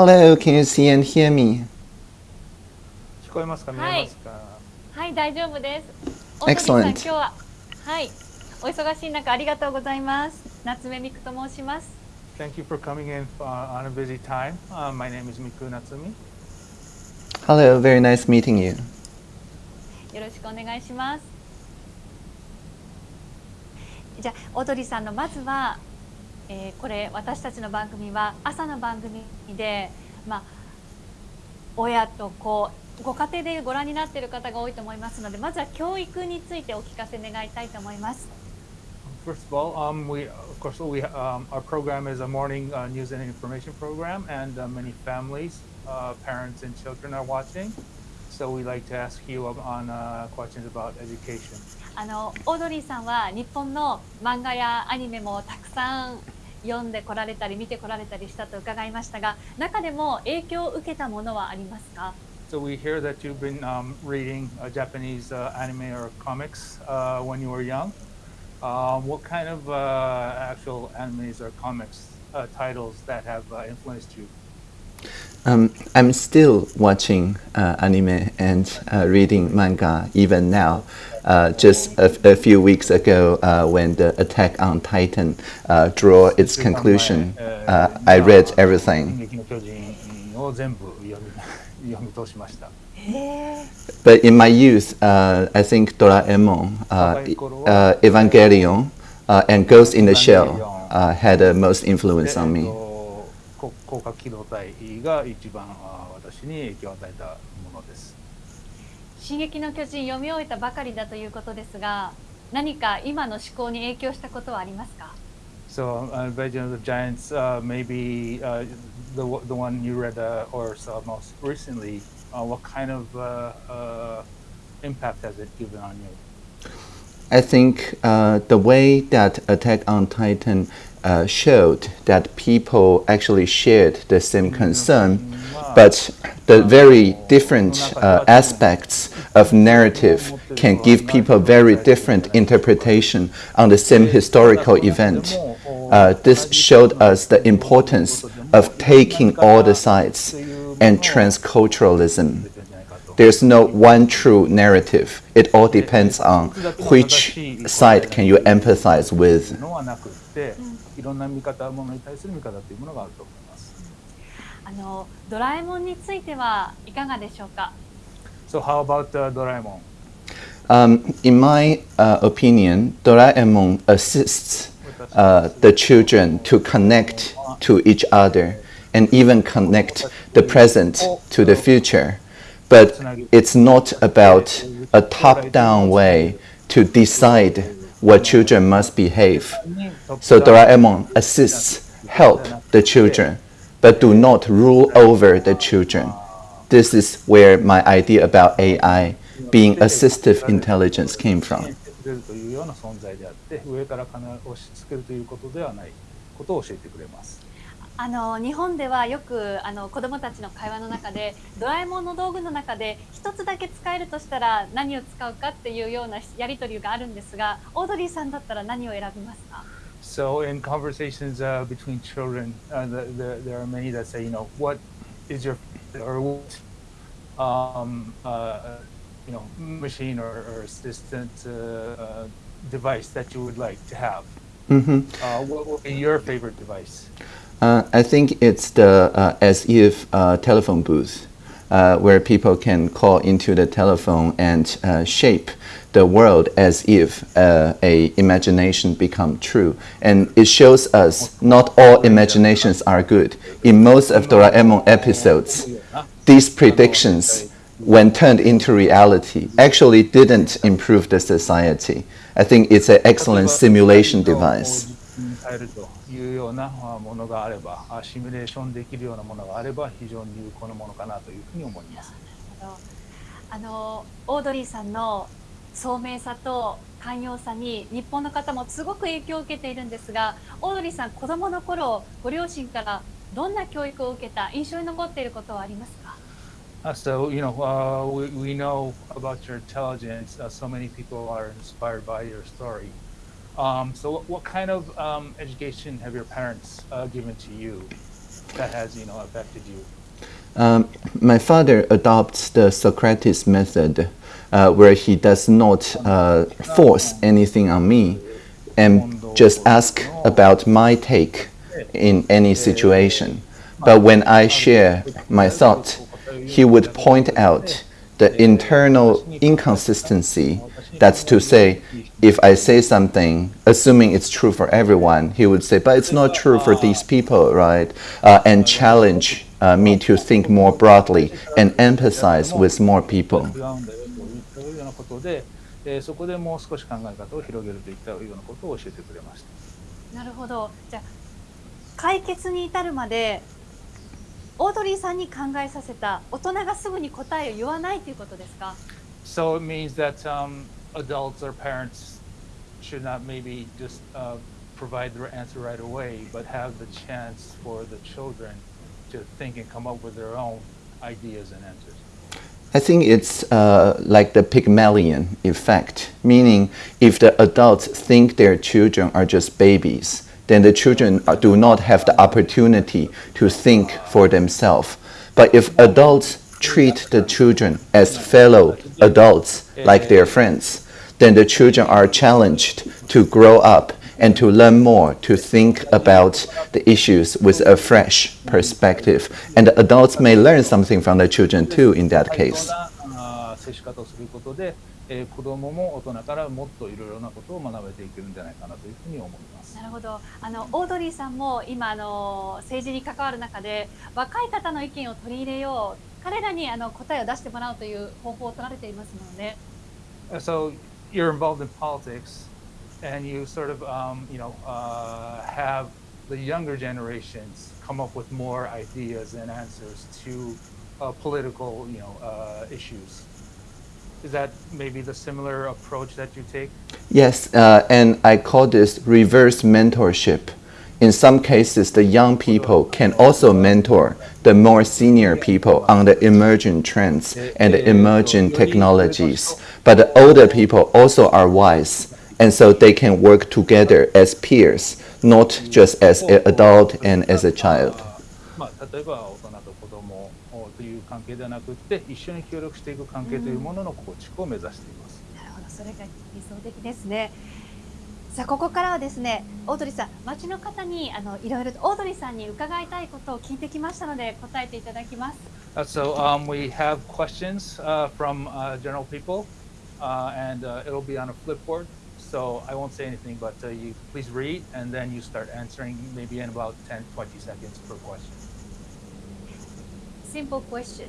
Hello, can you see and hear me? 聞こえますか見えはいますか、はい、大丈夫です。Excellent. 今日は、はい、お忙しい中ありがとうございます。夏目みくと申します。Thank you for coming in uh, on a busy time. Uh, my name is Miku Natsumi. Hello, very nice meeting you. よろしくお願いします。じゃあ、オードリーさんのまずは、えーこれ私たちの番組は朝の番組で、まあ、親と子ご家庭でご覧になっている方が多いと思いますのでまずは教育についてお聞かせ願いたいと思います。First of all, um, we of course we um, our program is a morning uh, news and information program, and uh, many families, uh, parents, and children are watching. So we like to ask you on uh, questions about education. あのオードリーさんは日本の漫画やアニメもたくさん読んでこられたり見てこられたりしたと伺いましたが中でも影響を受けたものはありますか So we hear that you've been um, reading uh, Japanese uh, anime or comics uh, when you were young. Um, what kind of uh, actual animes or comics uh, titles that have uh, influenced you? Um, I'm still watching uh, anime and uh, reading manga even now. Uh, just a, a few weeks ago, uh, when the Attack on Titan uh, draw its conclusion, uh, I read everything. 進撃の巨人を全部読み読み通しました。 But in my youth, uh, I think Doraemon, uh, e- uh, Evangelion, uh, and Ghost in the Shell uh, had the most で influence on えっ me. とこ広角機動隊が一番あ私に影響を与えたものです。 進撃の巨人読み終えたばかりだということですが何か今の思考に影響したことはありますか So, uh, Invasion of the Giants, uh, maybe uh, the the one you read uh, or saw most recently. Uh, what kind of uh, uh, impact has it given on you? I think uh, the way that Attack on Titan uh, showed that people actually shared the same concern, but the very different uh, aspects of narrative can give people very different interpretation on the same historical event. Uh, this showed us the importance of taking all the sides and transculturalism. There's no one true narrative. It all depends on which side can you empathize with. のはなくって、いろんな見方ものに対する見方というものがあると思います。あのドラえもんについてはいかがでしょうか So, how about uh, Doraemon? Um, in my uh, opinion, Doraemon assists uh, the children to connect to each other and even connect the present to the future. But it's not about a top down way to decide what children must behave. So Doraemon assists, help the children, but do not rule over the children. This is where my idea about AI being assistive intelligence came from. 教えてくれるというような存在であって、上から金を押し付けるということではないことを教えてくれます。 あの日本ではよくあの子どもたちの会話の中でドラえもんの道具の中で一つだけ使えるとしたら何を使うかっていうようなやり取りがあるんですがオードリーさんだったら何を選びますか So in conversations uh, between children, uh, the, the, there are many that say, you know, what is your or what um, uh, you know machine or, or assistant uh, uh, device that you would like to have. Mhm. Uh, what would be your favorite device? Uh, I think it's the uh, as if uh, telephone booth, uh, where people can call into the telephone and uh, shape the world as if uh, a imagination become true. And it shows us not all imaginations are good. In most of Doraemon episodes, these predictions, when turned into reality, actually didn't improve the society. I think it's an excellent simulation device. いうようなあものがあれば、あシミュレーションできるようなものがあれば非常に有効なものかなというふうに思います。あのオードリーさんの聡明さと寛容さに日本の方もすごく影響を受けているんですがオードリーさん子供の頃ご両親からどんな教育を受けた印象に残っていることはありますか？Uh, so, you know, uh, we, we know about your intelligence. Uh, so many people are inspired by your story. Um, so, what, what kind of um, education have your parents uh, given to you? that has you know affected you? Um, my father adopts the Socrates method, uh, where he does not uh, force anything on me and just ask about my take in any situation. But when I share my thought, he would point out the internal inconsistency. That's to say, if I say something, assuming it's true for everyone, he would say, but it's not true for these people, right? Uh, and challenge uh, me to think more broadly and emphasize with more people. 違うんだよというようなことで、えーそこでもう少し考え方を広げるといったようなことを教えてくれました。なるほどじゃあ解決に至るまでオードリーさんに考えさせた大人がすぐに答えを言わないということですか So it means that um, adults or parents should not maybe just uh, provide their answer right away, but have the chance for the children to think and come up with their own ideas and answers. I think it's uh, like the Pygmalion effect, meaning if the adults think their children are just babies, then the children do not have the opportunity to think for themselves. But if adults treat the children as fellow adults, like their friends, then the children are challenged to grow up and to learn more, to think about the issues with a fresh perspective. And the adults may learn something from the children too in that 対 case. なる、ほどあのオードリーさんも今あの政治に関わる中で若い方の意見を取り入れよう彼らにあの答えを出してもらうという方法を取られていますので Uh, So you're involved in politics, and you sort of, um, you know, uh, have the younger generations come up with more ideas and answers to uh, political, you know, uh, issues. Is that maybe the similar approach that you take? Yes, uh, and I call this reverse mentorship. In some cases, the young people can also mentor the more senior people on the emerging trends and the emerging technologies. But the older people also are wise, and so they can work together as peers, not just as an adult and as a child. 関係ではなくって一緒に協力していく関係というものの構築を目指しています。なるほどそれが理想的ですねさあここからはですねオードリーさん街の方にあのいろいろとオードリーさんに伺いたいことを聞いてきましたので答えていただきます Uh, so um, we have questions uh, from uh, general people, uh, and uh, it'll be on a flipboard. So I won't say anything, but uh, you please read, and then you start answering maybe in about 10, 20 seconds per question. Simple question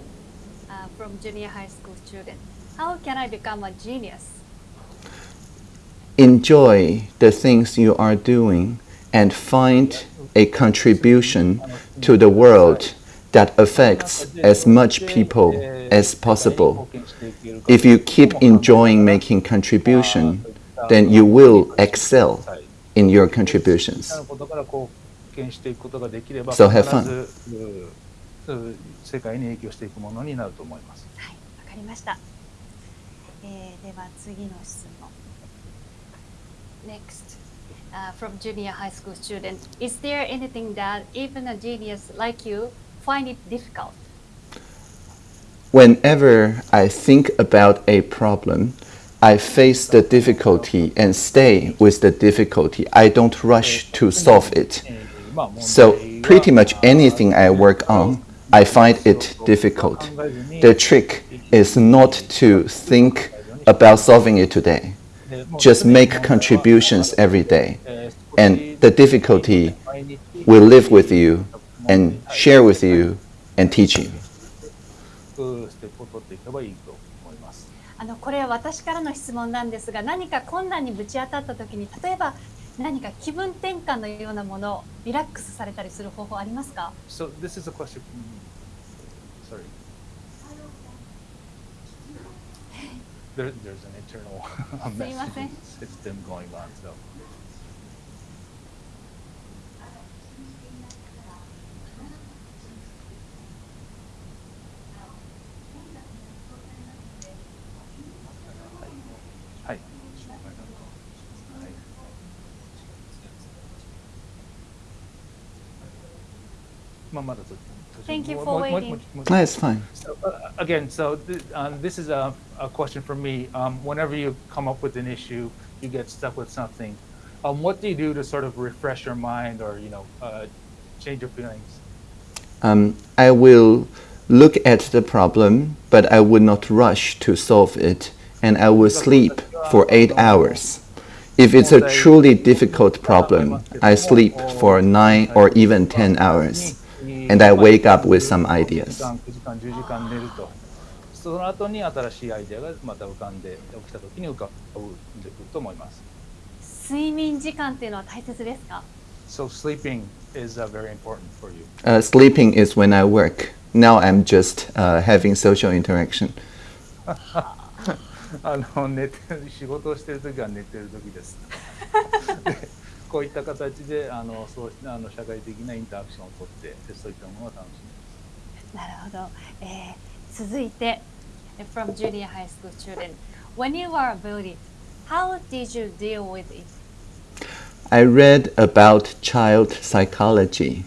uh, from junior high school student. How can I become a genius? Enjoy the things you are doing and find a contribution to the world that affects as much people as possible. If you keep enjoying making contribution, then you will excel in your contributions. So have fun. Uh, 世界に影響していくものになると思います。はい、わかりました。えーでは次の質問。Next, uh, from junior high school student, is there anything that even a genius like you find it difficult? Whenever I think about a problem, I face the difficulty and stay with the difficulty. I don't rush to solve it. えーまあ問題 So, は pretty much anything I work on, I find it difficult. The trick is not to think about solving it today. でもう Just make contributions every day. えー And the difficulty 毎日 will live with you and share with you and teach you. ステップを取っていけばいいと思います。あのこれは私からの質問なんですが、何か困難にぶち当たった時に、例えば 何か気分転換のようなもの、リラックスされたりする方法ありますか？So this is a question. Sorry. There, there's an internal すいません system going on. So. mother Thank you for waiting. That's it's fine. So, uh, again, so th um, uh, this is a, a question for me. Um, whenever you come up with an issue, you get stuck with something. Um, what do you do to sort of refresh your mind or, you know, uh, change your feelings? Um, I will look at the problem, but I would not rush to solve it, and I will sleep uh, for eight hours. If it's a truly difficult problem, I sleep for nine or even 10 hours and I wake up with some 9 ideas. 時間、9時間、10時間寝ると。その後に新しいアイデアがまた浮かんで起きた時に浮かんでくると思います。睡眠時間っていうのは大切ですか So sleeping is uh, very important for you. Uh, sleeping is when I work. Now I'm just uh, having social interaction. あの寝て仕事をしている時は寝てる時です。 でこういった形であのそうあの社会的なインタラクションをとってでそういったものを楽しむ。なるほど、えー続いて from junior high school student when you were bullied how did you deal with it I read about child psychology.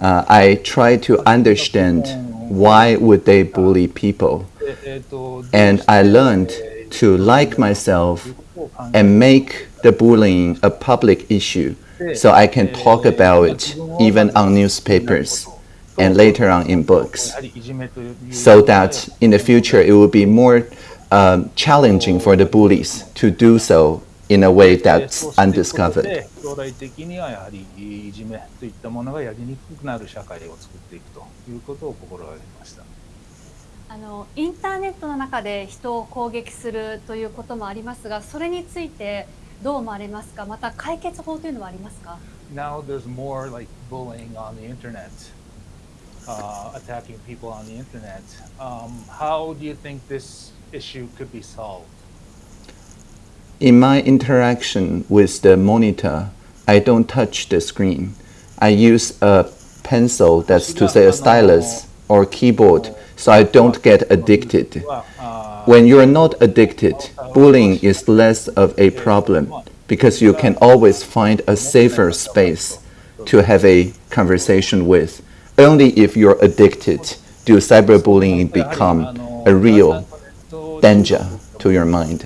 Uh, I try to understand why would they bully people, でえーと and I learned どうして to like myself ということを考え and make the bullying a public issue, so I can talk about it even on newspapers and later on in や books, はりいじめという so that in the future it will be more um, challenging for the bullies to do so in a way で that's そうしていくこと undiscovered. で将来的にはやはりいじめといったものがやりにくくなる社会を作っていくということを心がけました。あのインターネットの中で人を攻撃するということもありますがそれについて どう思われますかまた解決法というのはありますか now there's more like bullying on the internet, uh, attacking people on the internet. Um, how do you think this issue could be solved? In my interaction with the monitor, I don't touch the screen. I use a pencil, that's to say a stylus or keyboard, so I don't get addicted. When you're not addicted, uh, uh, bullying uh, is less of a problem because you can always find a safer space to have a conversation with. Only if you're addicted do cyberbullying become a real danger to your mind.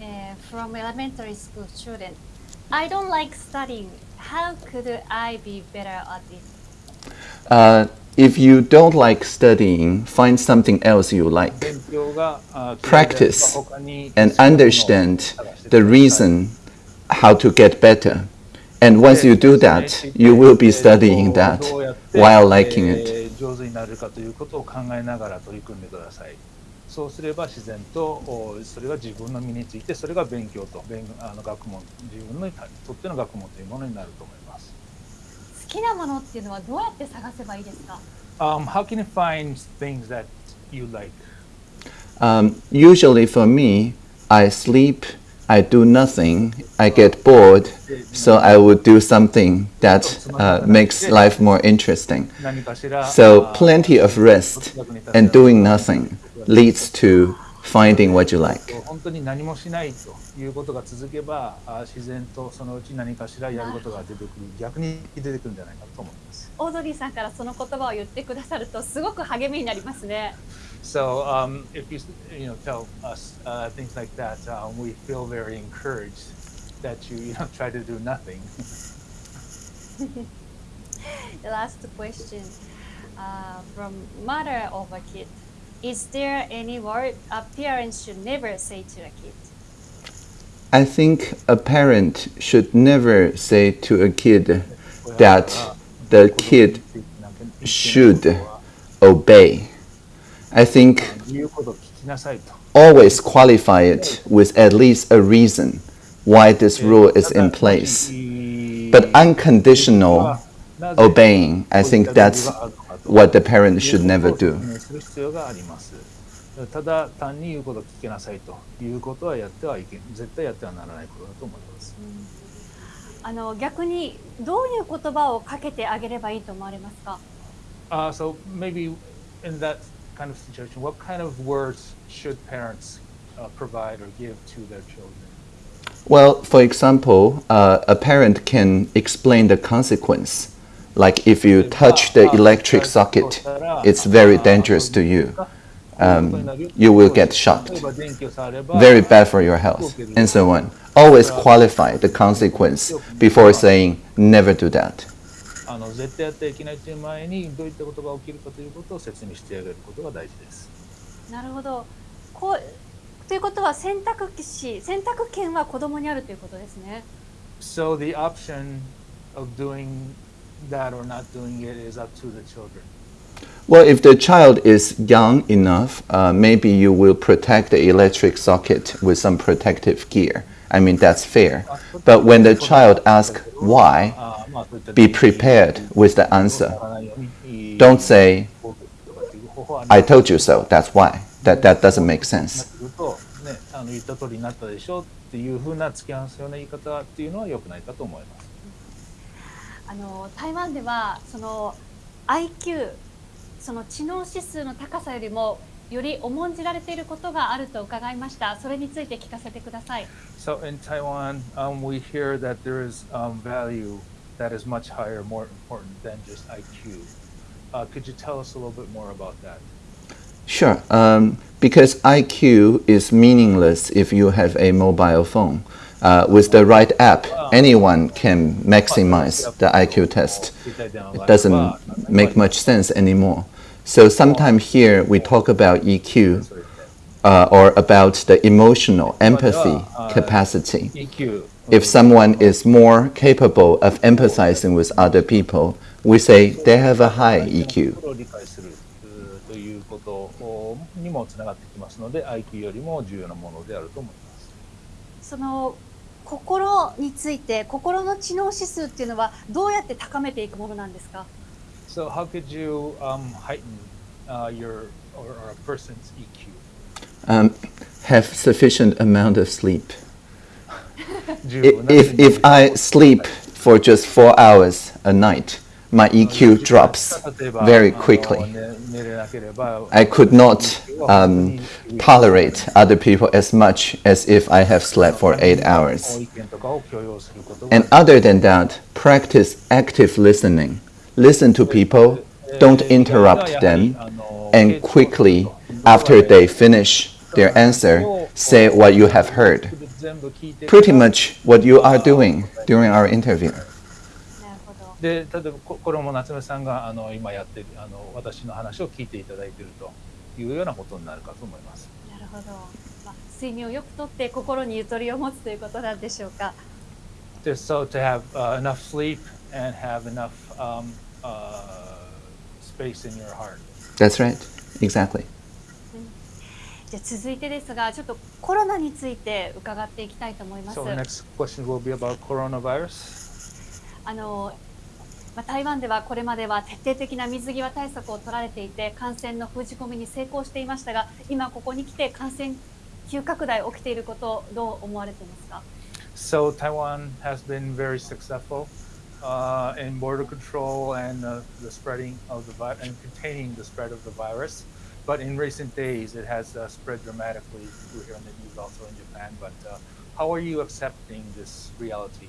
Uh, from elementary school student. I don't like studying. How could I be better at it? Uh, if you don't like studying, find something else you like. Practice and understand the reason how to get better. And once you do that, you will be studying that while liking it. そうすれば自然とおそれが自分の身についてそれが勉強と勉あの学問自分にとっての学問というものになると思います。好きなものっていうのはどうやって探せばいいですか Um, how can you find things that you like? Um, usually for me, I sleep, I do nothing, I get bored, so I would do something that uh, makes life more interesting. So plenty of rest and doing nothing leads to finding what you like. 本当に何もしないということが続けばあ自然とそのうち何かしらやることが出てくる逆に出てくるんじゃないかと思います。オードリーさんからその言葉を言ってくださるとすごく励みになりますね So um, if you you know tell us uh, things like that, uh, we feel very encouraged that you you know try to do nothing. The last question uh, from mother of a kid. Is there any word a parent should never say to a kid? I think a parent should never say to a kid that the kid should obey. I think always qualify it with at least a reason why this rule is in place. But unconditional obeying, I think that's what the parent should never do. する必要があります。ただ単に言うことを聞きなさいということはやってはいけ絶対やってはならないことだと思います。あの逆にどういう言葉をかけてあげればいいと思われますか Uh, so maybe in that kind of situation, what kind of words should parents uh, provide or give to their children? Well, for example, uh, a parent can explain the consequence. Like if you touch the electric socket, it's very dangerous to you. Um, you will get shocked. Very bad for your health, and so on. Always qualify the consequence before saying never do that. あの絶対やってはいけないという前にどういったことが起きるかということを説明してあげることが大事です。なるほど。こうということは選択肢、選択権は子供にあるということですね。 So the option of doing that or not doing it is up to the children. Well, if the child is young enough, uh, maybe you will protect the electric socket with some protective gear. I mean, that's fair. But when the child asks why, あーまあそういった be prepared with the answer. わからないように Don't say, こうとかっていう方法は I told you so, that's why. That, that doesn't make sense. すると、ね、あの言った通りになったでしょっていうふうな突き放すような言い方っていうのは良くないかと思います。 あの台湾ではその IQ その知能指数の高さよりもより重んじられていることがあると伺いました。それについて聞かせてください。So in Taiwan, um, we hear that there is um, value that is much higher, more important than just IQ. Uh, could you tell us a little bit more about that? Sure. Um, because IQ is meaningless if you have a mobile phone. Uh, with the right app, anyone can maximize the IQ test. It doesn't make much sense anymore. So sometimes here we talk about EQ uh, or about the emotional empathy capacity. EQ. If someone is more capable of empathizing with other people, we say they have a high E EQ. 心を理解するうーということにもつながってきますので IQ よりも重要なものであると思います。その 心について心の知能指数っていうのはどうやって高めていくものなんですか So how could you um, heighten uh, your or, or a person's EQ? Um, have sufficient amount of sleep. If, if I sleep for just four hours a night, my EQ drops very quickly. I could not um, tolerate other people as much as if I have slept for eight hours. And other than that, practice active listening. Listen to people, don't interrupt them, and quickly, after they finish their answer, say what you have heard. Pretty much what you are doing during our interview. で例えばここれも夏目さんがあの今やってるあの私の話を聞いていただいているというようなことになるかと思います。なるほど。まあ、睡眠をよくとって心にゆとりを持つということなんでしょうか。Just so to have uh, enough sleep and have enough um, uh, space in your heart. That's right. Exactly. じゃあ続いてですが、ちょっとコロナについて伺っていきたいと思います So。the next question will be about coronavirus. あのまあ、台湾ではこれまでは徹底的な水際対策を取られていて感染の封じ込めに成功していましたが今ここに来て感染急拡大起きていることをどう思われていますか So Taiwan has been very successful uh, in border control and uh, the spreading of the virus and containing the spread of the virus. But in recent days, it has uh, spread dramatically. We're hearing the news also in Japan. But uh, how are you accepting this reality?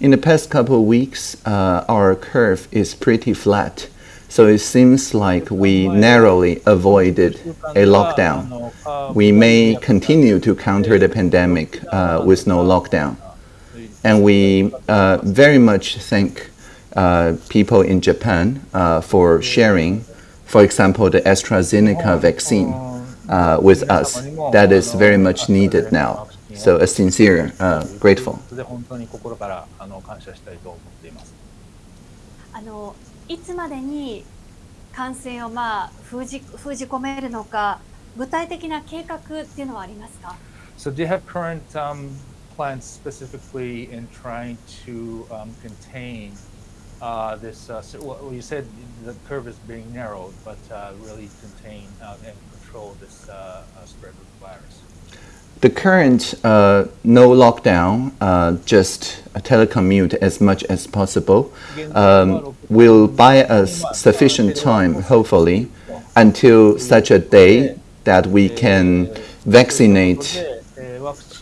In the past couple of weeks, uh, our curve is pretty flat. So it seems like we narrowly avoided a lockdown. We may continue to counter the pandemic uh, with no lockdown. And we uh, very much thank uh, people in Japan uh, for sharing, for example, the AstraZeneca vaccine uh, with us. That is very much needed now. So a sincere, uh, grateful. で本当に心からあの感謝したいと思っています。あのいつまでに感染をまあ封じ封じ込めるのか具体的な計画っていうのはありますか So do you have current um, plans specifically in trying to um, contain uh, this? Uh, so- well, you said the curve is being narrowed, but uh, really contain uh, and control this uh, uh, spread of the virus. the current uh, no lockdown, uh, just telecommute as much as possible, um, will buy us sufficient time, hopefully, until such a day that we can vaccinate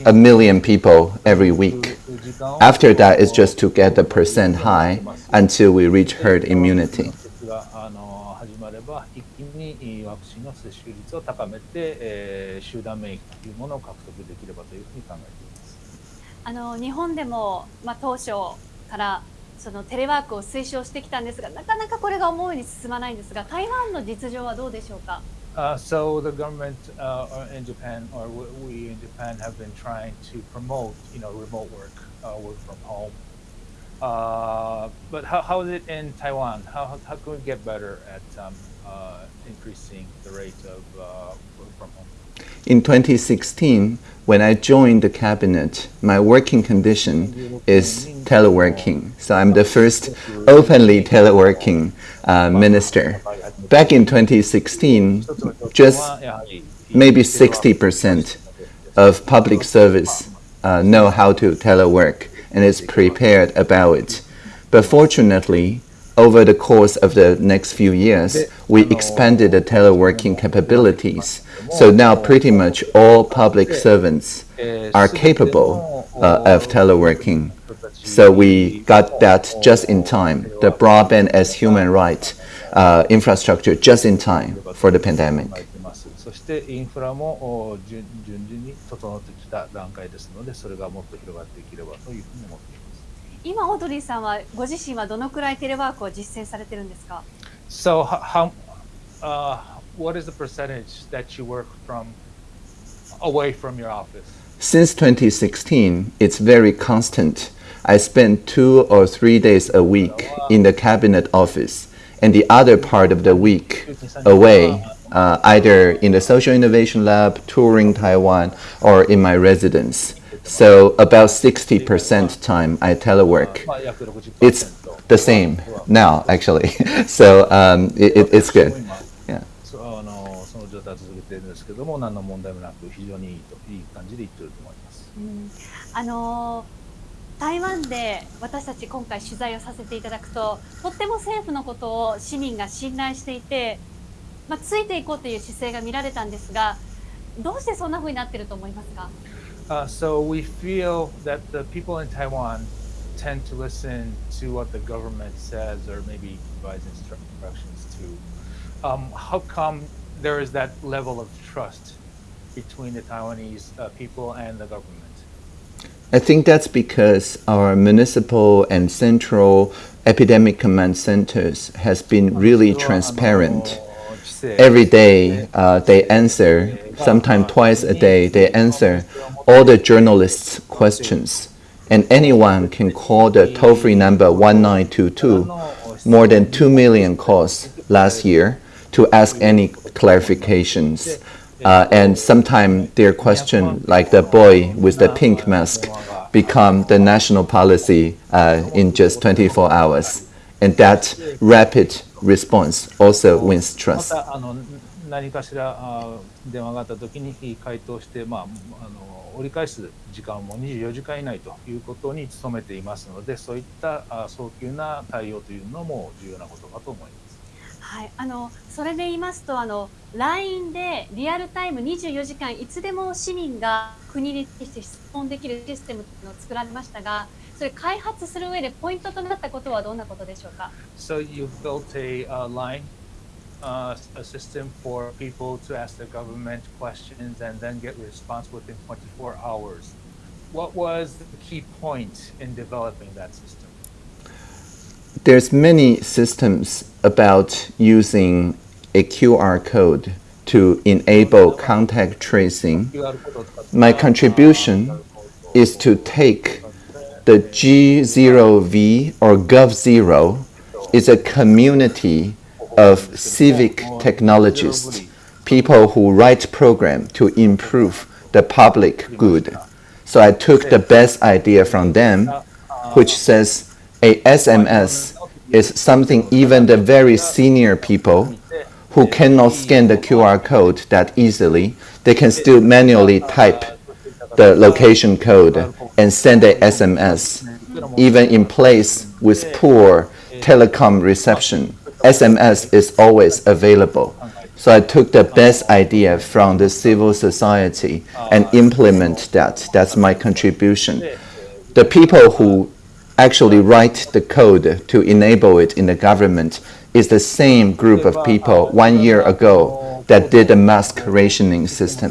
a million people every week. After that, it's just to get the percent high until we reach herd immunity. 接種率を高めて、えー集団免疫というものを獲得できればというふうに考えています。あの日本でも、まあ、当初からそのテレワークを推奨してきたんですがなかなかこれが思うように進まないんですが台湾の実情はどうでしょうか Uh, so the government uh, in Japan, or we in Japan, have been trying to promote, you know, remote work, uh, work from home. Uh, but how, how is it in Taiwan? How, how can we get better at um, uh, increasing the rate of uh, work from home? In 2016, when I joined the cabinet, my working condition is teleworking. So I'm the first openly teleworking uh, minister. Back in 2016, just maybe 60% of public service uh, know how to telework and is prepared about it. But fortunately, over the course of the next few years, we expanded the teleworking capabilities. So now pretty much all public servants are capable uh, of teleworking. So we got that just in time, the broadband as human right uh, infrastructure just in time for the pandemic. 考えていますそしてインフラもお順順々に整ってきた段階ですので、それがもっと広がっていければというふうに思っています。 今オードリーさんはご自身はどのくらいテレワークを実践されてるんですか So how, how uh, what is the percentage that you work from away from your office? Since 2016, it's very constant. I spend two or three days a week in the cabinet office, and the other part of the week away, uh, either in the social innovation lab, touring Taiwan, or in my residence. So about 60% time I telework. まあ約60% It's the same now, actually. so um, it, it, it's good. 今 Yeah. そうあのその状態を続けているんですけども、何の問題もなく非常にいいといい感じでいってると思います。うんあのー台湾で私たち今回取材をさせていただくととっても政府のことを市民が信頼していて、まあ、ついていこうという姿勢が見られたんですがどうしてそんな風になってると思いますか？Uh, so we feel that the people in Taiwan tend to listen to what the government says or maybe provides instructions to. Um, how come there is that level of trust between the Taiwanese uh, people and the government? I think that's because our municipal and central epidemic command centers has been really transparent. Every day uh, they answer, sometimes twice a day, they answer all the journalists' questions. And anyone can call the toll free number 1922, more than 2 million calls last year, to ask any clarifications. Uh, and sometimes their question, like the boy with the pink mask, become the national policy uh, in just 24 hours. And that rapid response also wins ま trust. たあの何かしらあ電話があった時に回答して、まあ、あの 折り返す時間も24時間以内ということに努めていますのでそういったあ早急な対応というのも重要なことかと思います。はい、あのそれで言いますとあの LINE でリアルタイム24時間いつでも市民が国に対して質問できるシステムを作られましたがそれ開発する上でポイントとなったことはどんなことでしょうか？So uh, a system for people to ask the government questions and then get response within 24 hours. What was the key point in developing that system? There's many systems about using a QR code to enable contact tracing. My contribution is to take the G0V or Gov0 is a community of civic technologists, people who write program to improve the public good. So I took the best idea from them, which says a SMS is something even the very senior people who cannot scan the QR code that easily, they can still manually type the location code and send a SMS, even in place with poor telecom reception. SMS is always available. So I took the best idea from the civil society and implement that. That's my contribution. The people who actually write the code to enable it in the government is the same group of people one year ago that did the mask rationing system.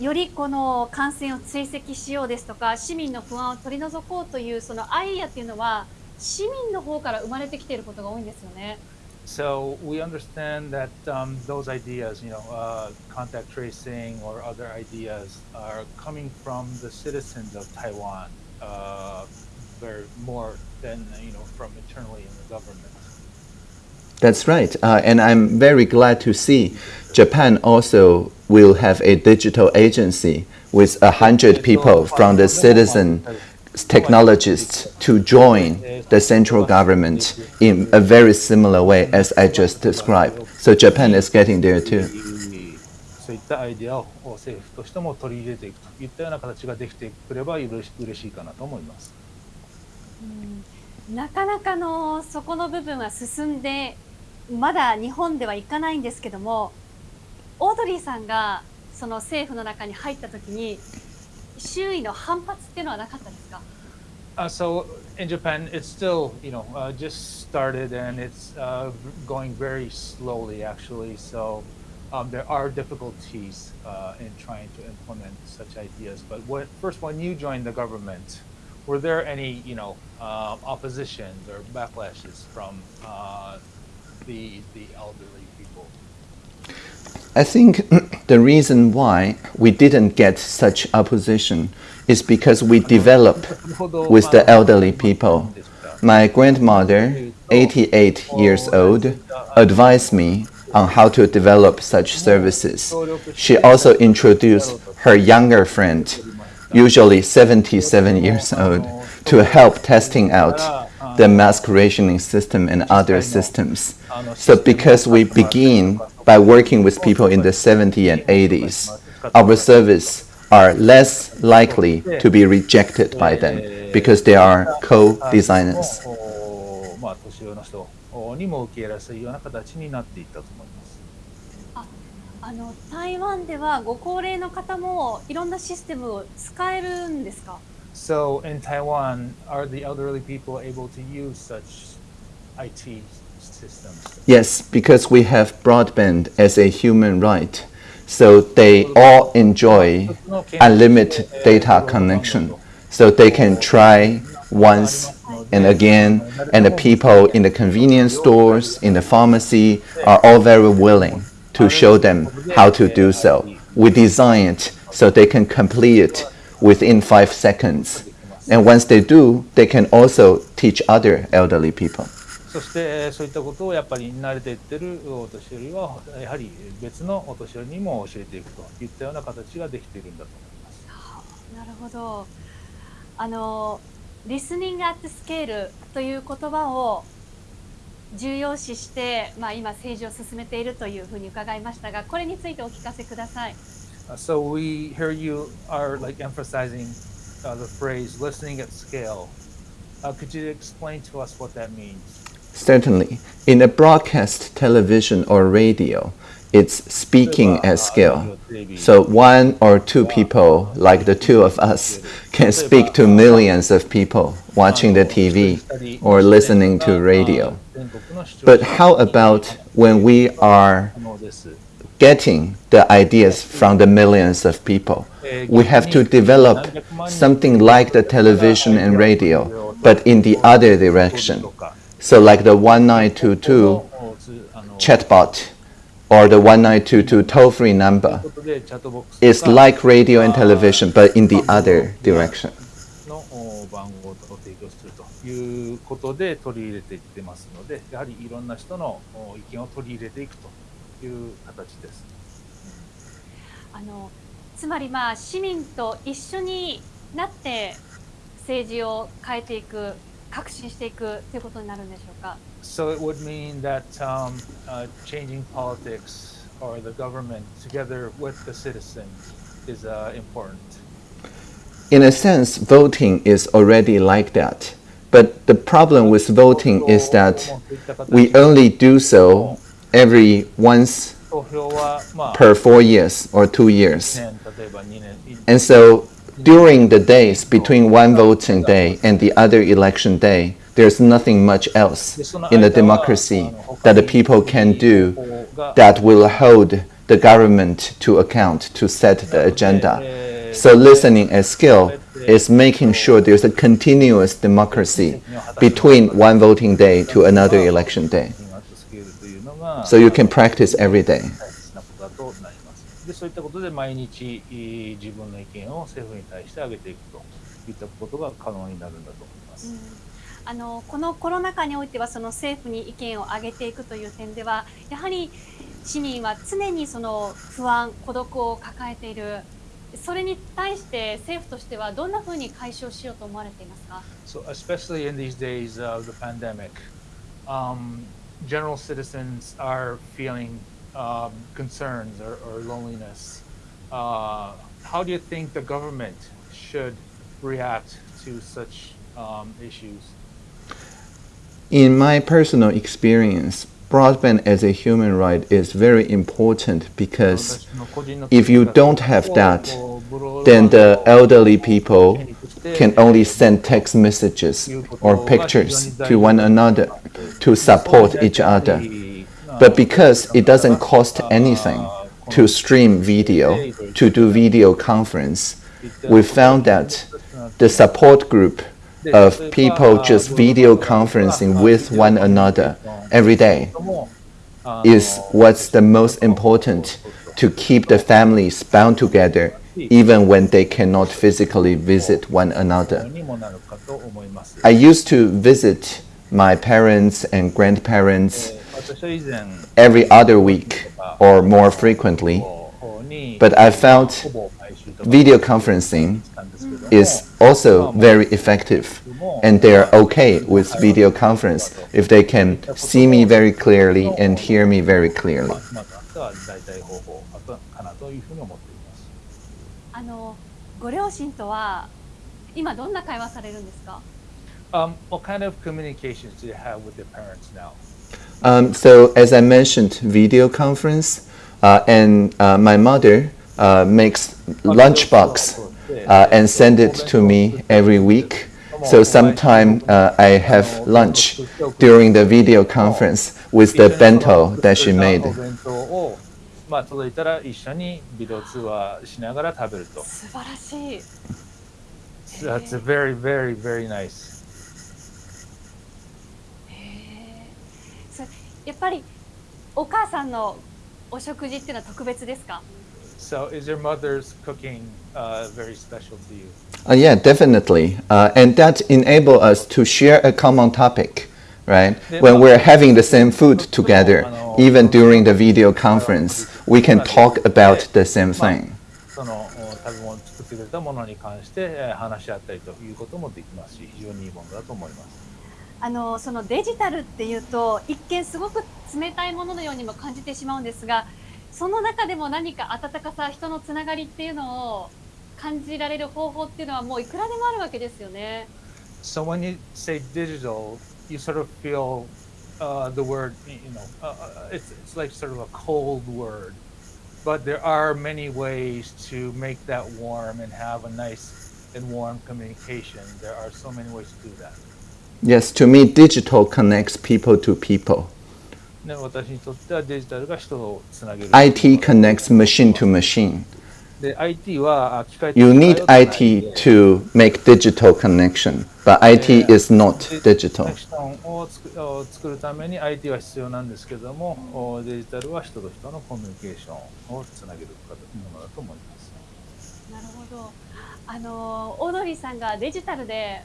よりこの感染を追跡しようですとか市民の不安を取り除こうというそのアイデアっていうのは市民の方から生まれてきていることが多いんですよね。So we understand that um, those ideas, you know, uh, contact tracing or other ideas, are coming from the citizens of Taiwan, uh, very more than you know from internally in the government. That's right. Uh, and I'm very glad to see Japan also will have a digital agency with a hundred people from the citizen technologists to join the central government in a very similar way as I just described. So Japan is getting there too. そういったアイデアを政府としても取り入れていくといったような形ができてくれば嬉し嬉しいかなと思います。うんなかなかのそこの部分は進んで まだ日本ではいかないんですけどもオードリーさんがその政府の中に入った時に周囲の反発っていうのはなかったですか Uh, so in Japan, it's still, you know, uh, just started and it's uh, going very slowly actually. So um, there are difficulties uh, in trying to implement such ideas. But what, first, when you joined the government, were there any, you know, uh, oppositions or backlashes from uh, the the elderly people? I think the reason why we didn't get such opposition is because we develop with the elderly people. My grandmother, 88 years old, advised me on how to develop such services. She also introduced her younger friend, usually 77 years old, to help testing out the mask rationing system and other systems. So because we begin by working with people in the 70s and 80s, our service are less likely to be rejected by them because they are co-designers. Ah, so in Taiwan, are the elderly people able to use such IT systems? Yes, because we have broadband as a human right. So they all enjoy unlimited data connection. So they can try once and again, and the people in the convenience stores, in the pharmacy, are all very willing to show them how to do so. We design it so they can complete it within five seconds. And once they do, they can also teach other elderly people. そしてそういったことをやっぱり慣れていってるお年寄りはやはり別のお年寄りにも教えていくといったような形ができているんだと思います。なるほど。あの、リスニングアットスケールという言葉を重要視して、まあ、今政治を進めているというふうに伺いましたが、これについてお聞かせください。Uh, So we hear you are like emphasizing uh, the phrase listening at scale. Uh, could you explain to us what that means? Certainly. In a broadcast television or radio, it's speaking at scale. So one or two people, like the two of us, can speak to millions of people watching the TV or listening to radio. But how about when we are getting the ideas from the millions of people? We have to develop something like the television and radio, but in the other direction. So like the 1922 chatbot or the 1922 toll-free number is like radio and television, but in the other direction. のお番号を提供するということで取り入れていってますので、やはりいろんな人のお意見を取り入れていくという形です。あのつまりまあ市民と一緒になって政治を変えていく、革新していくということになるんでしょうか。 So it would mean that um, uh, changing politics or the government together with the citizens is uh, important. in a sense, voting is already like that. But the problem with voting is that we only do so every once per four years or two years. And so during the days between one voting day and the other election day, there's nothing much else in the democracy that the people can do that will hold the government to account to set the agenda. So listening as skill is making sure there's a continuous democracy between one voting day to another election day. So you can practice every day. で、そういったことで毎日えー自分の意見を政府に対して上げていくといったことが可能になるんだと思います。あのこのコロナ禍においてはその政府に意見を上げていくという点ではやはり市民は常にその不安孤独を抱えているそれに対して政府としてはどんなふうに解消しようと思われていますか？So, especially in these days of the pandemic, um, general citizens are feeling um, concerns or, or loneliness. Uh, how do you think the government should react to such um, issues? In my personal experience, broadband as a human right is very important because if you don't have that, then the elderly people can only send text messages or pictures to one another to support each other. But because it doesn't cost anything to stream video, to do video conference, we found that the support group of people just video conferencing with one another every day is what's the most important to keep the families bound together even when they cannot physically visit one another. I used to visit my parents and grandparents every other week or more frequently, but I felt video conferencing is also very effective and they are okay with video conference if they can see me very clearly and hear me very clearly. まあ今となっては代替方法かなというふうに思っています。あのご両親とは今どんな会話されるんですか Um, what kind of communications do you have with your parents now? Um, so as I mentioned, video conference, uh, and uh, my mother uh, makes lunchbox uh, and send it to me every week. So sometime uh, I have lunch during the video conference with the bento that she お made. まあ、届いたら一緒にビデオ通話しながら食べると。素晴らしい That's very, very, very nice. やっぱりお母さんのお食事っていうのは特別ですか So is your mother's cooking uh, very special to you? Uh, yeah, definitely. Uh, and that enable us to share a common topic, right? When we're having the same food together, even during the video conference, we can talk about the same thing. そのお食べ物作ってくれたものに関してえー話し合ったりということもできますし、非常にいいものだと思います。あのそのデジタルっていうと一見すごく冷たいもののようにも感じてしまうんですがその中でも何か温かさ人のつながりっていうのを感じられる方法っていうのはもういくらでもあるわけですよね。So when you say digital, you sort of feel uh, the word, you know, uh, uh, it's, it's like sort of a cold word. But there are many ways to make that warm and have a nice and warm communication. There are so many ways to do that. Yes, to me, digital connects people to people. ね、私にとってはデジタルが人をつなげる。 IT connects machine to machine. で、IT はあ機械と You IT to make digital connection, but IT is not で digital. コネクションを作を作るために IT は必要なんですけども、おデジタルは人と人のコミュニケーションをつなげるかというものだと思います。なるほど。あのオードリーさんがデジタルで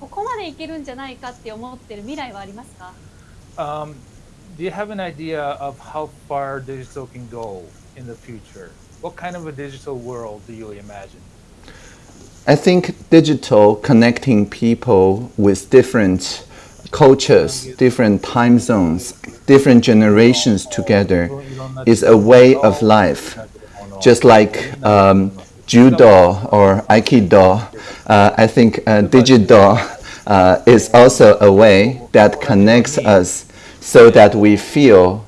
ここまでいけるんじゃないかって思ってる未来はありますか？Um, do you have an idea of how far digital can go in the future? What kind of a digital world do you imagine? I think digital connecting people with different cultures, different time zones, different generations together is a way of life. Just like um, judo or aikido, uh, I think uh, digital uh, is also a way that connects us so that we feel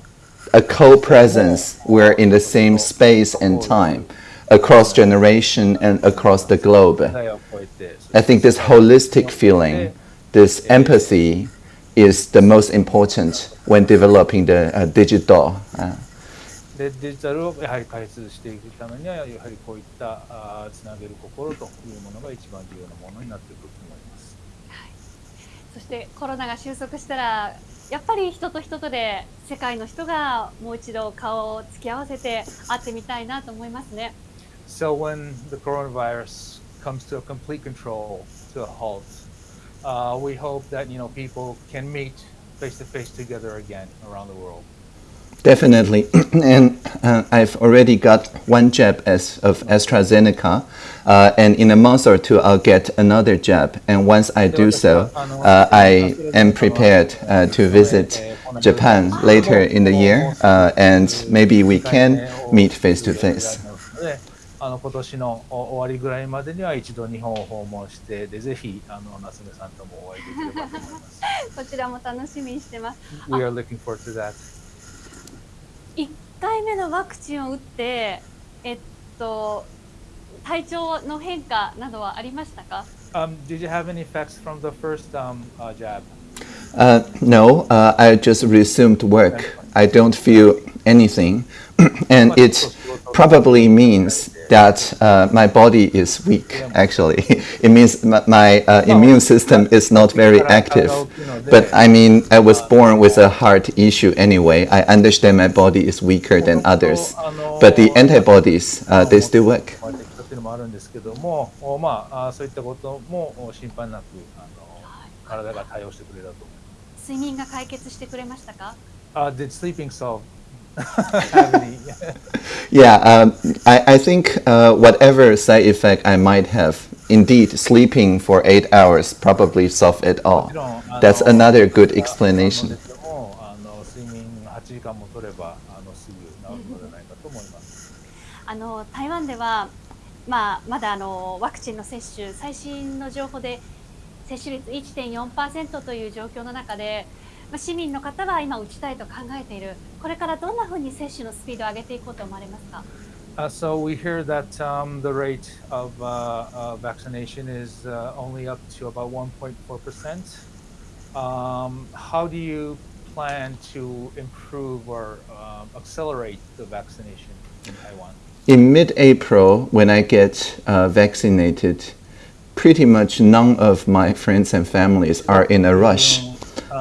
a co-presence. We're in the same space and time across generation and across the globe. 世代を超えて I think this holistic feeling, this empathy, is the most important when developing the uh, digital. Uh, でデジタルをやはり開発していくためにはやはりこういったあーつなげる心というものが一番重要なものになってくると思います。そしてコロナが収束したら やっぱり人と人とで世界の人がもう一度顔を突き合わせて会ってみたいなと思いますね。So when the coronavirus comes to a complete control, to a halt, uh, we hope that you know people can meet face to face together again around the world. Definitely, and uh, I've already got one jab as of AstraZeneca, uh, and in a month or two I'll get another jab. And once I do so, uh, I am prepared uh, to visit Japan later in the year, uh, and maybe we can meet face to face. であの今年のお終わりぐらいまでには一度日本を訪問してでぜひあの夏目さんともお会いできればと思います。こちらも楽しみにしてます。 We are looking forward to that. 1回目のワクチンを打って、えっと、体調の変化などはありましたか Um, did you have any effects from the first um, uh, jab? Uh, no, uh, I just resumed work. I don't feel anything, and it probably means that uh, my body is weak. Actually, it means my, my uh, immune system is not very active. But I mean, I was born with a heart issue anyway. I understand my body is weaker than others, but the antibodies uh, they still work. まあ適当っていうのもあるんですけども、おまああそういったこともお心配なくあの体が対応してくれたと思います。睡眠が解決してくれましたか Uh, did sleeping solve いや、あ、I. yeah, um, I, I think uh, whatever side effect I might have, indeed, sleeping for eight hours probably solve it all. That's another good explanation. あの台湾ではまあ、まだあのワクチンの接種、最新の情報で接種率1.4%という状況の中で、まあ、市民の方は今打ちたいと考えているこれからどんなふうに接種のスピードを上げていこうと思われますか Uh, so we hear that um, the rate of uh, uh, vaccination is uh, only up to about 1.4 percent. Um, how do you plan to improve or um, accelerate the vaccination in Taiwan? In mid-April, when I get uh, vaccinated, pretty much none of my friends and families are in a rush.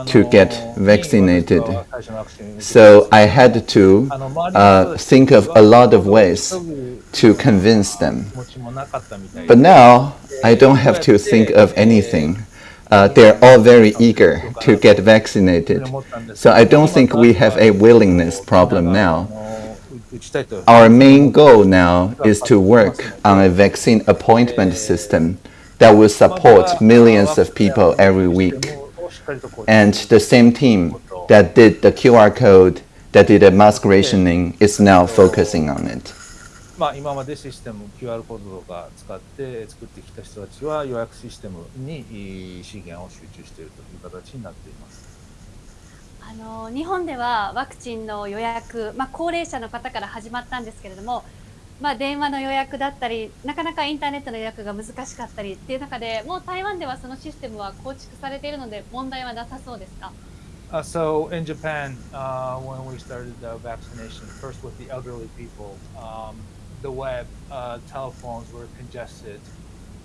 to get vaccinated. So I had to uh, think of a lot of ways to convince them. But now I don't have to think of anything. Uh, they're all very eager to get vaccinated. So I don't think we have a willingness problem now. Our main goal now is to work on a vaccine appointment system that will support millions of people every week. And the same team that did the QR code, that did the mask rationing, is now focusing on it. まあ、今までシステム QR コードとか使って作ってきた人たちは予約システムに資源を集中しているという形になっています。あの日本ではワクチンの予約、まあ、高齢者の方から始まったんですけれども、まあ、電話の予約だったりなかなかインターネットの予約が難しかったりっていう中でもう台湾ではそのシステムは構築されているので問題はなさそうですか Uh, so in Japan, uh, when we started the vaccination, first with the elderly people, um, the web, uh, telephones were congested,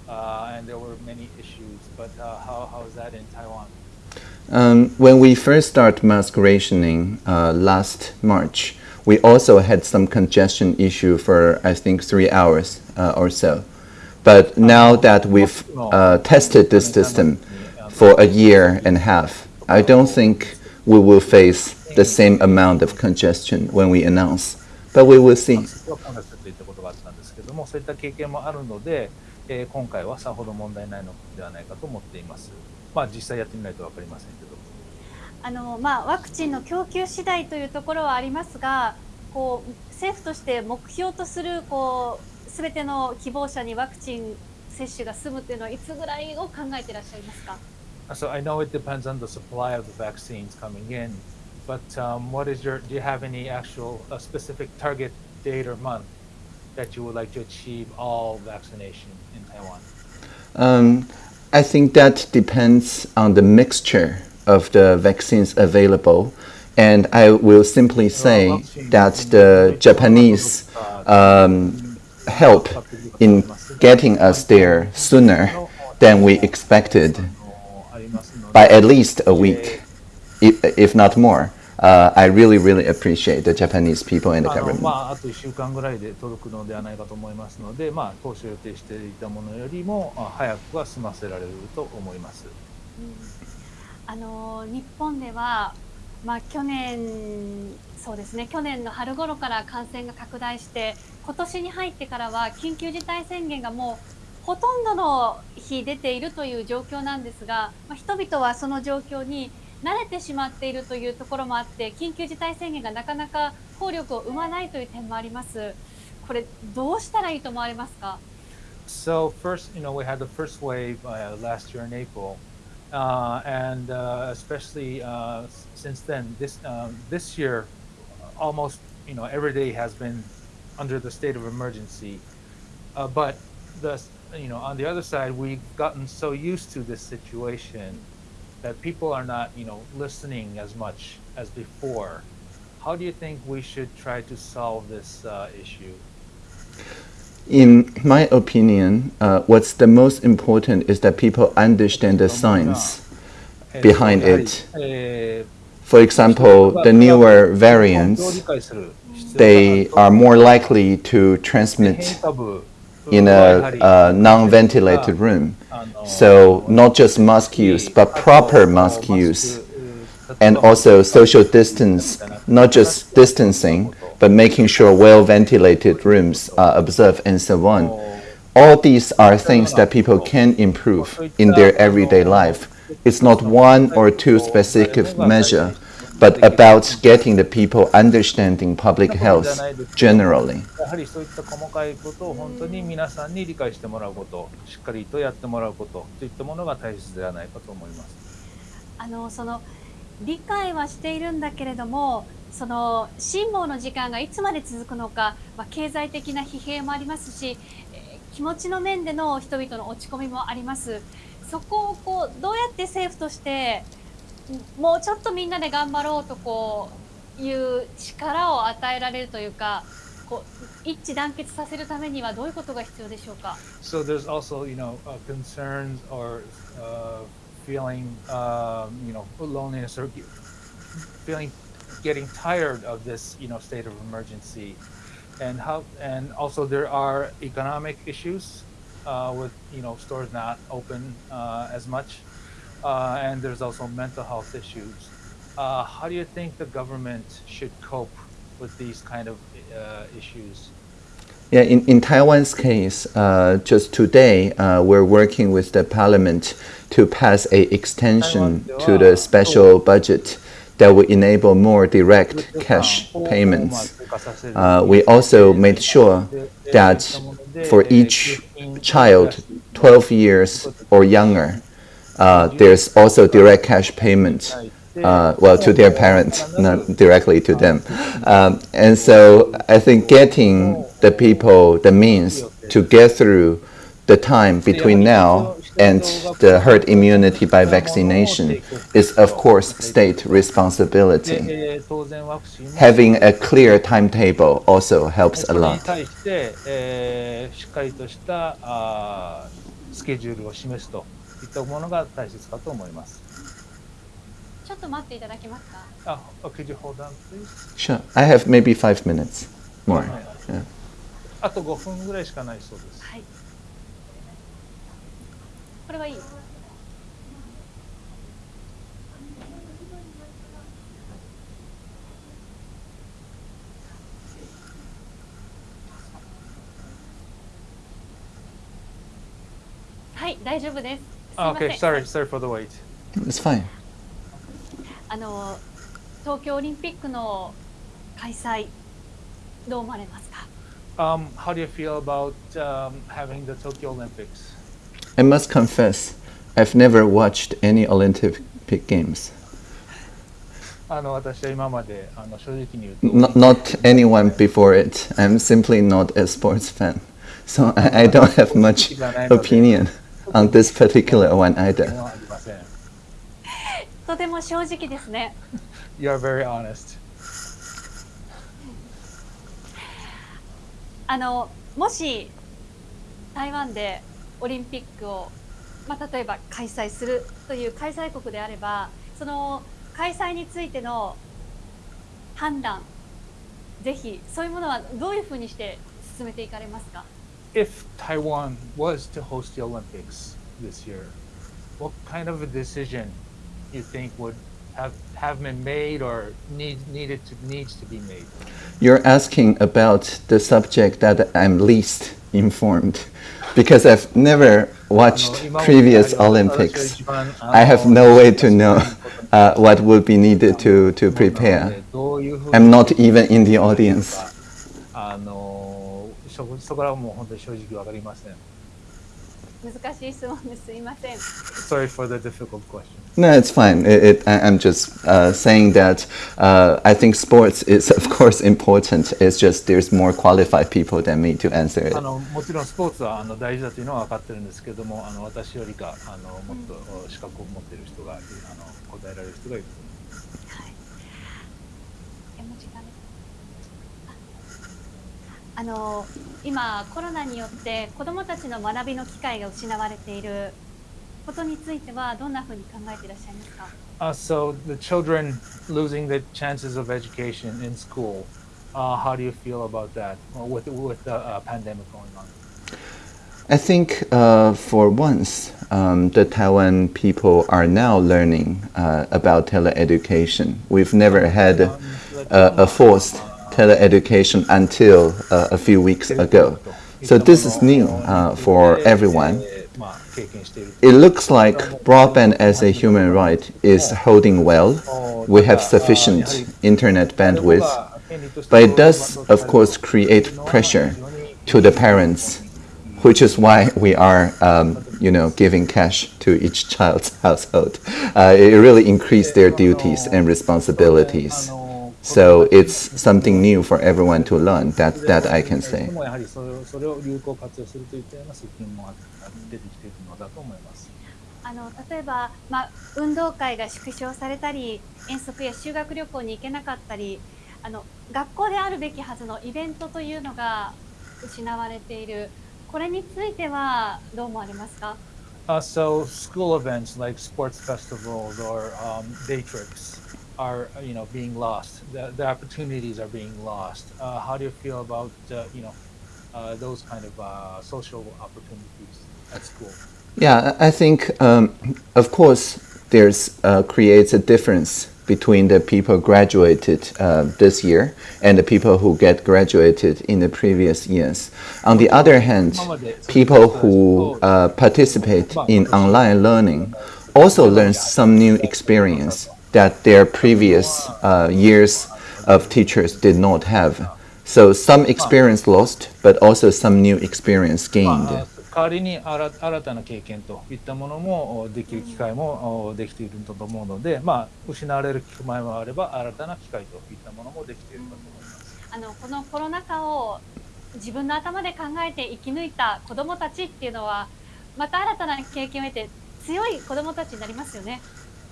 uh, and there were many issues. But uh, how, how is that in Taiwan? Um, when we first started mask rationing uh, last March, we also had some congestion issue for I think three hours uh, or so. But now that we've uh, tested this system for a year and a half, I don't think we will face the same amount of congestion when we announce. But we will see. そこは混雑といったことがあったんですけども、そういった経験もあるので、えー今回はさほど問題ないのではないかと思っています。まあ実際やってみないとわかりませんけど。 あの、まあ、ワクチンの供給次第というところはありますがこう政府として目標とするこうすべての希望者にワクチン接種が済むというのはいつぐらいを考えていらっしゃいますか So I know it depends on the supply of the vaccines coming in, but um, what is your? Do you have any actual uh, specific target date or month that you would like to achieve all vaccination in Taiwan? Um, I think that depends on the mixture of the vaccines available. And I will simply say that the Japanese um, help in getting us there sooner than we expected by at least a week, if, if not more. Uh, I really, really appreciate the Japanese people and the あの government. まあ、あと1週間ぐらいで届くのではないかと思いますので、まあ、当初予定していたものよりもあ早くは済ませられると思います。 あの日本では、まあ、去年そうですね去年の春頃から感染が拡大して今年に入ってからは緊急事態宣言がもうほとんどの日出ているという状況なんですが、まあ、人々はその状況に慣れてしまっているというところもあって緊急事態宣言がなかなか効力を生まないという点もあります。これどうしたらいいと思われますか？So first, you know, we had the first wave uh, last year in April, uh, and uh, especially uh, since then, this um, this year, almost you know every day has been under the state of emergency. Uh, but the you know on the other side, we've gotten so used to this situation that people are not you know listening as much as before. How do you think we should try to solve this uh, issue? in my opinion, uh, what's the most important is that people understand the science behind it. For example, the newer variants, they are more likely to transmit in a, a non-ventilated room. So not just mask use, but proper mask use and also social distance, not just distancing, but making sure well-ventilated rooms are observed and so on. All these are things that people can improve in their everyday life. It's not one or two specific measure, but about getting the people understanding public health generally. やはりそういった細かいことを本当に皆さんに理解してもらうこと、しっかりとやってもらうことといったものが大切ではないかと思います。あのその理解はしているんだけれども その辛抱の時間がいつまで続くのか、まあ、経済的な疲弊もありますし、えー気持ちの面での人々の落ち込みもあります。そこをこうどうやって政府としてもうちょっとみんなで頑張ろうとこういう力を与えられるというかこう一致団結させるためにはどういうことが必要でしょうか？So there's also, you know, uh, concerns or uh, feeling, um, you know, loneliness or feeling getting tired of this, you know, state of emergency, and how, and also there are economic issues uh, with, you know, stores not open uh, as much, uh, and there's also mental health issues. Uh, how do you think the government should cope with these kind of uh, issues? Yeah, in, in Taiwan's case, uh, just today, uh, we're working with the parliament to pass a extension to the special budget that will enable more direct cash payments. Uh, we also made sure that for each child 12 years or younger, uh, there's also direct cash payment. Uh, well, to their parents, not directly to them. Um, and so I think getting the people the means to get through the time between now and the herd immunity by vaccination is, of course, state responsibility. Having a clear timetable also helps a lot. Sure. I have maybe five minutes more. Yeah. あと5分ぐらいしかないそうです。はい。これはいい。はい、大丈夫です。すいあません Okay, sorry, sorry for the wait. It's fine. あの東京オリンピックの開催どう思われますか。Um, how do you feel about um, having the Tokyo Olympics? I must confess, I've never watched any Olympic Games. あの私は今まであの正直に言うと Not, not anyone before it. I'm simply not a sports fan. So I, I don't have much opinion on this particular one も either. ありません。とても正直ですね。 You are very honest. あのもし台湾で オリンピックを、まあ、例えば開催するという開催国であればその開催についての判断ぜひそういうものはどういうふうにして進めていかれますか If Taiwan was to host the Olympics this year, what kind of a decision you think would have, have been made or need, needed to needs to be made? You're asking about the subject that I'm least informed because I've never watched previous Olympics. I have no way to know uh, what would be needed to, to prepare. I'm not even in the audience. 難しい質問ですいません Sorry for the difficult question. No, it's fine. It, it, I, I'm just uh, saying that uh, I think sports is, of course, important. It's just there's more qualified people than me to answer it. あのもちろんスポーツはあの大事だというのは分かってるんですけどもあの私よりかあのもっとお資格を持っている人があの答えられる人がいると思います。えもう時間ですあの 今コロナによって子どもたちの学びの機会が失われていることについてはどんなふうに考えていらっしゃいますか Uh, so the children losing the chances of education in school, uh, how do you feel about that uh, with with the uh, pandemic going on? I think uh, for once, um, the Taiwan people are now learning uh, about teleeducation. We've never had a, a forced Tele education until uh, a few weeks ago. So this is new uh, for everyone. It looks like broadband as a human right is holding well. We have sufficient internet bandwidth, but it does, of course, create pressure to the parents, which is why we are, um, you know, giving cash to each child's household. Uh, it really increased their duties and responsibilities. So it's something new for everyone to learn. That that I can say. もやはりそれをそれを有効活用するといったような責任も出てきているのだと思います。あの例えば、まあ、運動会が縮小されたり遠足や修学旅行に行けなかったりあの学校であるべきはずのイベントというのが失われているこれについてはどう思われますか？Uh, so school events like sports festivals or um, day trips are uh, you know being lost. The, the opportunities are being lost. Uh, how do you feel about uh, you know uh, those kind of uh, social opportunities at school? Yeah, I I think, um, of course, there's uh, creates a difference between the people graduated uh, this year and the people who get graduated in the previous years. On the other hand, people who uh, participate in online learning also learn some new experience that their previous uh, years of teachers did not have. So some experience lost, but also some new experience ま gained. あ代わりに新新たな経験といったものもおできる機会もおできていると思うので、まあ、失われる機会もあれば新たな機会といったものもできているかと思います。あのこのコロナ禍を自分の頭で考えて生き抜いた子どもたちっていうのはまた新たな経験を得て強い子どもたちになりますよね。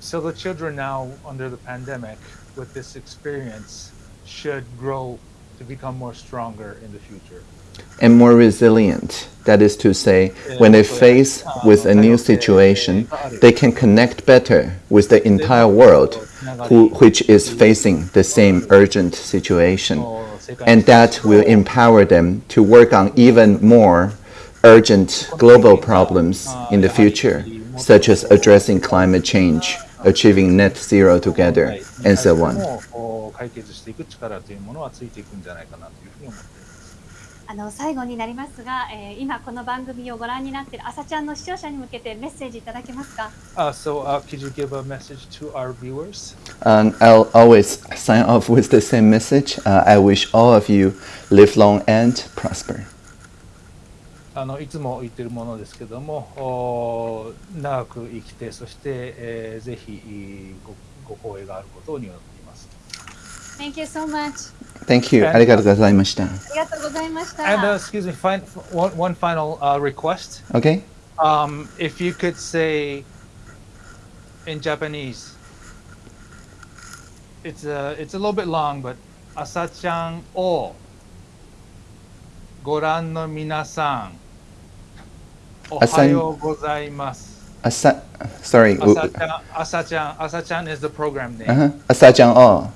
So the children now under the pandemic with this experience should grow to become more stronger in the future. and more resilient. That is to say, when they face uh, with a new situation, they can connect better with the entire world, who, which is facing the same urgent situation. Oh, and that will empower them to work on even more urgent global problems uh, in the future, such as addressing climate change, achieving net zero together, and so on. も解決していく力というものはついていくんじゃないかなというふうに思っています。 あの最後になりますが、えー今この番組をご覧になっている朝ちゃんの視聴者に向けてメッセージいただけますか Uh, so, uh, could you give a message to our viewers? And I'll always sign off with the same message. Uh, I wish all of you live long and prosper. あのいつも言ってるものですけども、お長く生きて、そして、えーぜひごご光栄があることを祈っています。Thank you so much. Thank you. ありがとうございました。ありがとうございました。And uh, excuse me, fin- one, one final uh, request. Okay? Um, if you could say in Japanese, it's a it's a little bit long, but. Uh-huh. 朝ちゃんをご覧の皆さん、Asan, Asa, sorry. Asachan, Asachan is the program name. Uh-huh. Asachan o.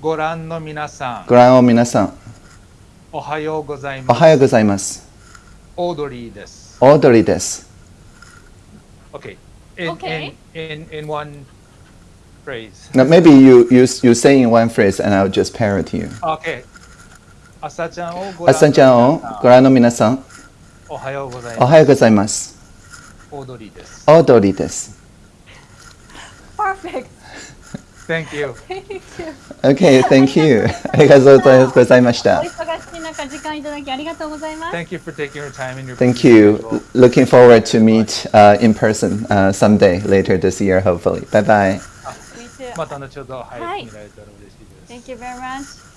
Goran no minasan. Goran o minasan. Ohayo gozaimasu. Ohayo gozaimasu. Audrey desu. Audrey desu. Okay. In, okay. In, in, in one phrase. Now maybe you, you, you say in one phrase and I'll just parrot you. Okay. Asachan o goran no minasan. おはようございます。おはようございます。オードリーです。オードリーです。 Perfect. Thank you. Thank you. Okay, thank you. ありがとうございましたお。忙しい中時間いただきありがとうございます。 Thank you for taking your time in your Thank busy you. schedule. Looking forward to meet uh, in person uh, someday later this year, hopefully. Bye bye. Me too. また後ほど、はい、はい見られたら嬉しいです。 Thank you very much.